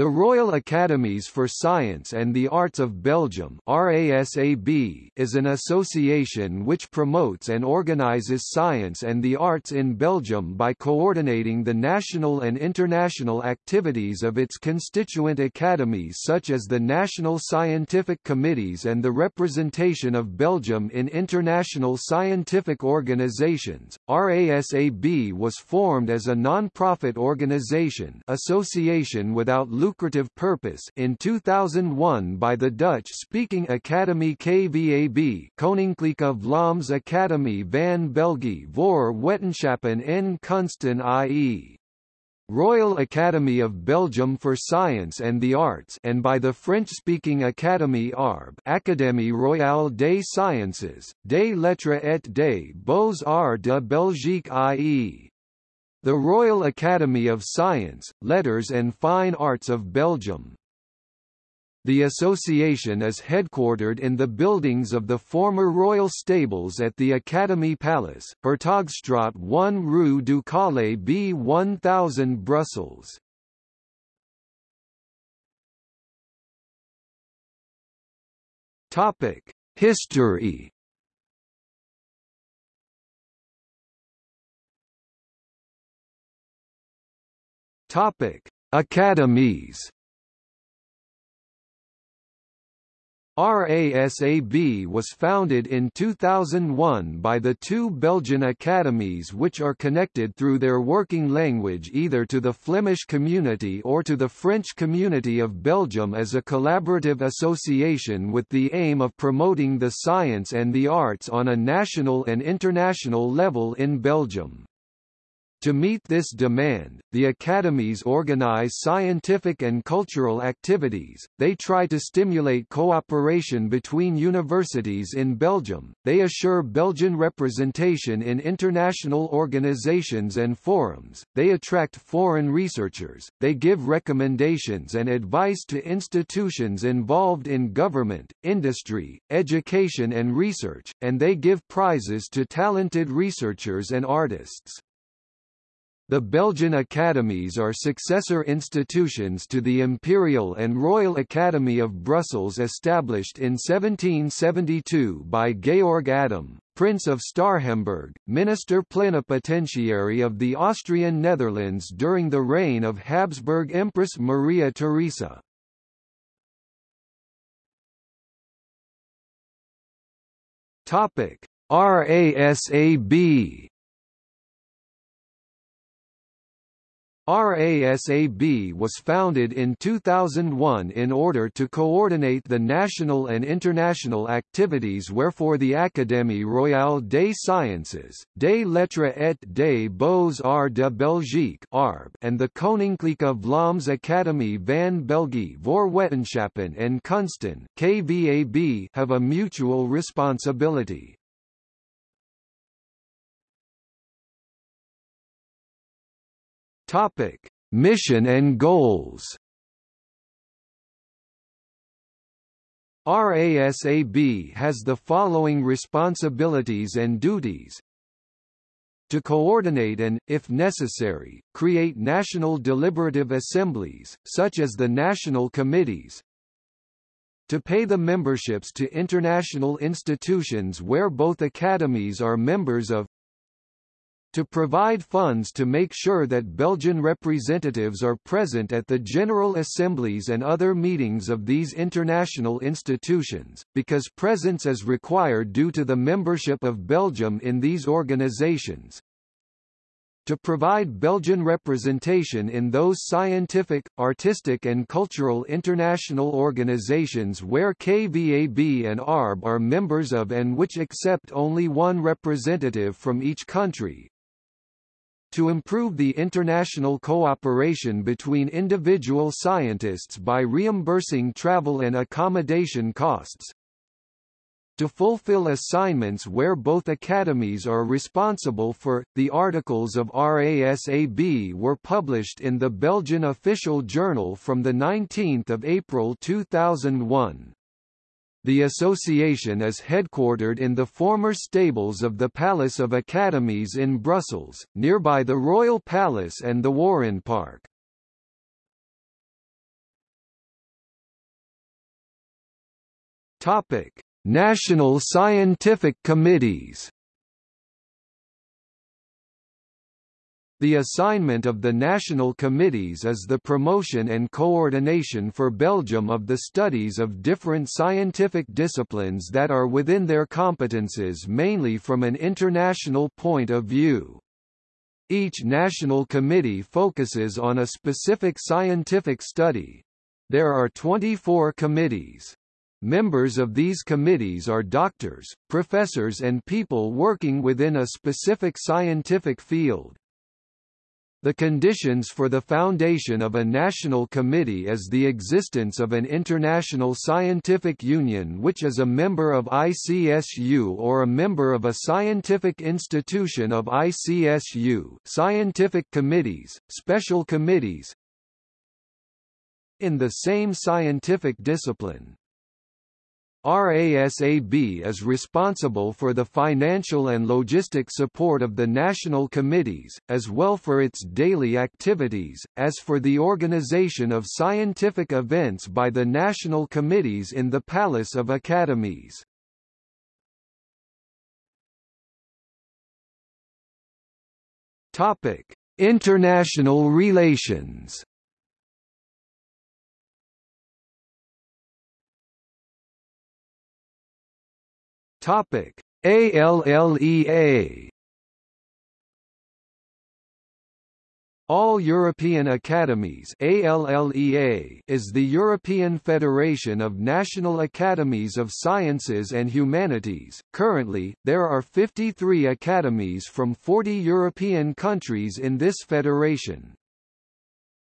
The Royal Academies for Science and the Arts of Belgium RASAB is an association which promotes and organizes science and the arts in Belgium by coordinating the national and international activities of its constituent academies such as the National Scientific Committees and the representation of Belgium in international scientific organizations. RASAB was formed as a non-profit organization association without lucrative purpose in 2001 by the Dutch-speaking Academy KVAB Koninklijke Vlaams Academie van België voor Wetenschappen en Kunsten i.e. Royal Academy of Belgium for Science and the Arts and by the French-speaking Académie ARB Académie Royale des Sciences, des Lettres et des Beaux-Arts de Belgique i.e. The Royal Academy of Science, Letters and Fine Arts of Belgium. The association is headquartered in the buildings of the former royal stables at the Academy Palace, Hertogstraat 1 Rue Ducale B 1000 Brussels. History Topic: Academies. RASAB was founded in 2001 by the two Belgian academies which are connected through their working language either to the Flemish community or to the French community of Belgium as a collaborative association with the aim of promoting the science and the arts on a national and international level in Belgium. To meet this demand, the academies organize scientific and cultural activities, they try to stimulate cooperation between universities in Belgium, they assure Belgian representation in international organizations and forums, they attract foreign researchers, they give recommendations and advice to institutions involved in government, industry, education and research, and they give prizes to talented researchers and artists. The Belgian academies are successor institutions to the Imperial and Royal Academy of Brussels established in 1772 by Georg Adam, Prince of Starhemberg, Minister Plenipotentiary of the Austrian Netherlands during the reign of Habsburg Empress Maria Theresa. RASAB RASAB was founded in 2001 in order to coordinate the national and international activities wherefore the Académie Royale des Sciences, des Lettres et des Beaux-Arts de Belgique and the Koninklijke Vlaams Academie van België voor Wetenschappen en Kunsten KVAB have a mutual responsibility. Topic: Mission and goals. RASAB has the following responsibilities and duties. To coordinate and, if necessary, create national deliberative assemblies, such as the national committees, to pay the memberships to international institutions where both academies are members of to provide funds to make sure that Belgian representatives are present at the General Assemblies and other meetings of these international institutions, because presence is required due to the membership of Belgium in these organizations, to provide Belgian representation in those scientific, artistic and cultural international organizations where KVAB and ARB are members of and which accept only one representative from each country, to improve the international cooperation between individual scientists by reimbursing travel and accommodation costs, to fulfill assignments where both academies are responsible for. The articles of RASAB were published in the Belgian Official Journal from 19 April 2001. The association is headquartered in the former stables of the Palace of Academies in Brussels, nearby the Royal Palace and the Warande Park. Topic: National Scientific Committees The assignment of the national committees is the promotion and coordination for Belgium of the studies of different scientific disciplines that are within their competences mainly from an international point of view. Each national committee focuses on a specific scientific study. There are 24 committees. Members of these committees are doctors, professors and people working within a specific scientific field. The conditions for the foundation of a national committee is the existence of an international scientific union which is a member of ICSU or a member of a scientific institution of ICSU scientific committees, special committees in the same scientific discipline. RASAB is responsible for the financial and logistic support of the national committees, as well for its daily activities, as for the organization of scientific events by the national committees in the Palace of Academies. International relations Topic: ALLEA All European Academies ALLEA is the European Federation of National Academies of Sciences and Humanities. Currently, there are 53 academies from 40 European countries in this federation.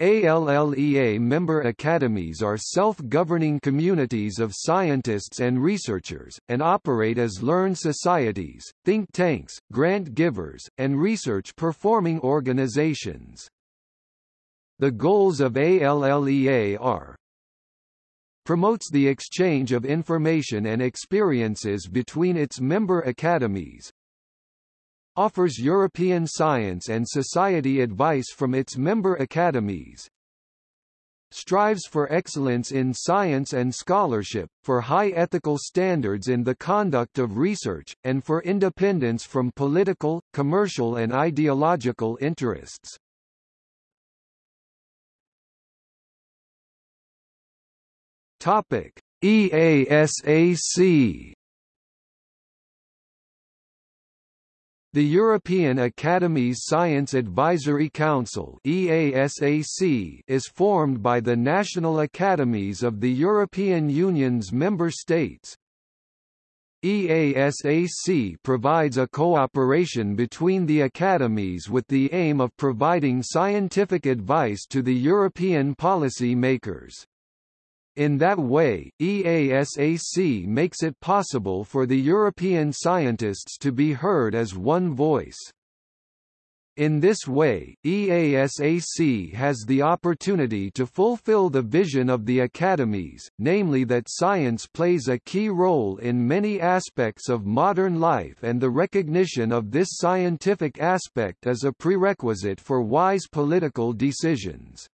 ALLEA member academies are self-governing communities of scientists and researchers, and operate as learned societies, think tanks, grant givers, and research-performing organizations. The goals of ALLEA are promotes the exchange of information and experiences between its member academies, offers European science and society advice from its member academies, strives for excellence in science and scholarship, for high ethical standards in the conduct of research, and for independence from political, commercial and ideological interests. Topic: EASAC The European Academy's Science Advisory Council EASAC is formed by the national academies of the European Union's member states. EASAC provides a cooperation between the academies with the aim of providing scientific advice to the European policy makers. In that way, EASAC makes it possible for the European scientists to be heard as one voice. In this way, EASAC has the opportunity to fulfill the vision of the academies, namely that science plays a key role in many aspects of modern life and the recognition of this scientific aspect is a prerequisite for wise political decisions.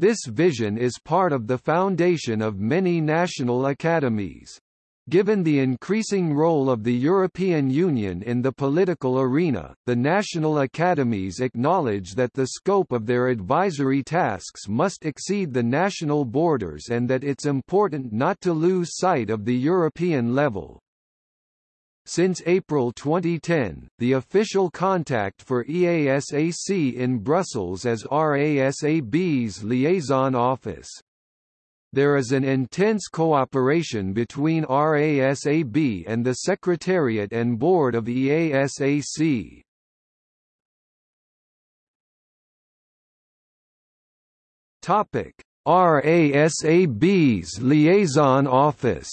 This vision is part of the foundation of many national academies. Given the increasing role of the European Union in the political arena, the national academies acknowledge that the scope of their advisory tasks must exceed the national borders and that it's important not to lose sight of the European level. Since April 2010, the official contact for EASAC in Brussels is RASAB's liaison office. There is an intense cooperation between RASAB and the Secretariat and Board of EASAC. Topic: RASAB's liaison office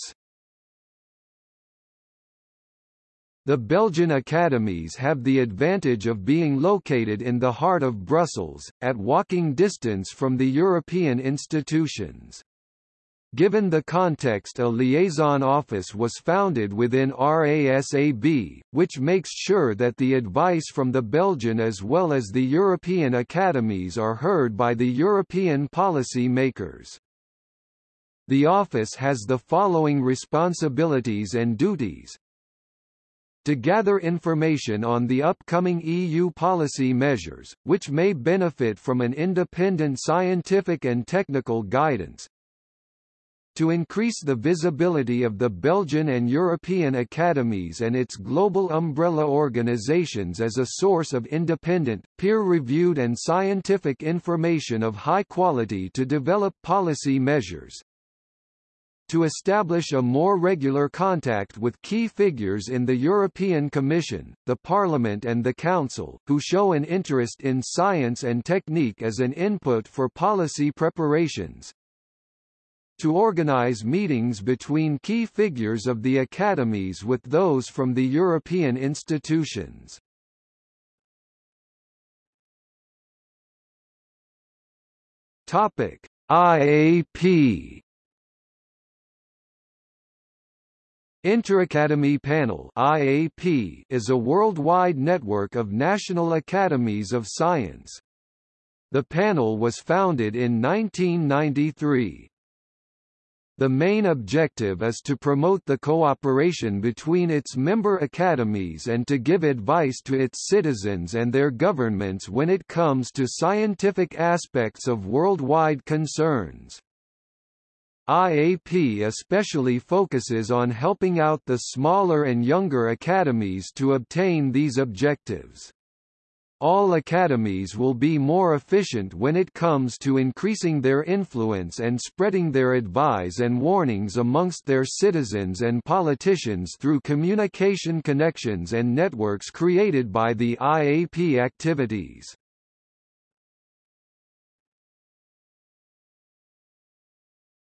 The Belgian academies have the advantage of being located in the heart of Brussels, at walking distance from the European institutions. Given the context a liaison office was founded within RASAB, which makes sure that the advice from the Belgian as well as the European academies are heard by the European policy makers. The office has the following responsibilities and duties to gather information on the upcoming EU policy measures, which may benefit from an independent scientific and technical guidance, to increase the visibility of the Belgian and European academies and its global umbrella organizations as a source of independent, peer-reviewed and scientific information of high quality to develop policy measures, to establish a more regular contact with key figures in the European Commission, the Parliament and the Council, who show an interest in science and technique as an input for policy preparations, to organize meetings between key figures of the academies with those from the European institutions. Topic: IAP Interacademy Panel IAP is a worldwide network of national academies of science. The panel was founded in 1993. The main objective is to promote the cooperation between its member academies and to give advice to its citizens and their governments when it comes to scientific aspects of worldwide concerns. IAP especially focuses on helping out the smaller and younger academies to obtain these objectives. All academies will be more efficient when it comes to increasing their influence and spreading their advice and warnings amongst their citizens and politicians through communication connections and networks created by the IAP activities.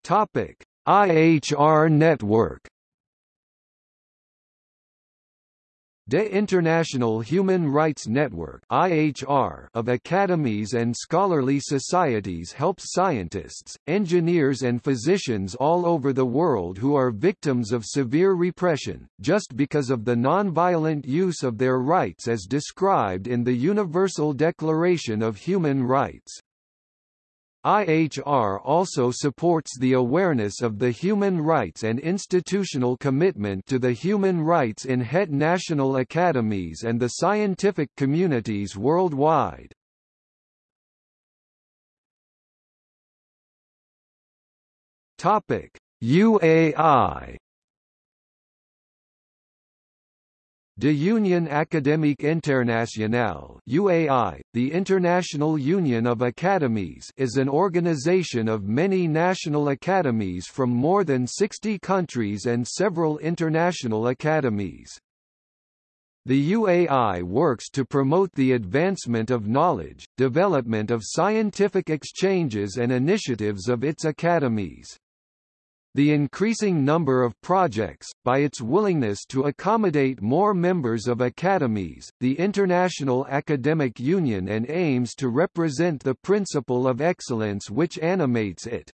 Topic: IHR network De International Human Rights Network IHR of academies and scholarly societies helps scientists, engineers and physicians all over the world who are victims of severe repression, just because of the nonviolent use of their rights as described in the Universal Declaration of Human Rights. IHR also supports the awareness of the human rights and institutional commitment to the human rights in het national academies and the scientific communities worldwide. UAI De Union Académique Internationale UAI, the International Union of Academies is an organization of many national academies from more than 60 countries and several international academies. The UAI works to promote the advancement of knowledge, development of scientific exchanges and initiatives of its academies. The increasing number of projects, by its willingness to accommodate more members of academies, the International Academic Union and aims to represent the principle of excellence which animates it.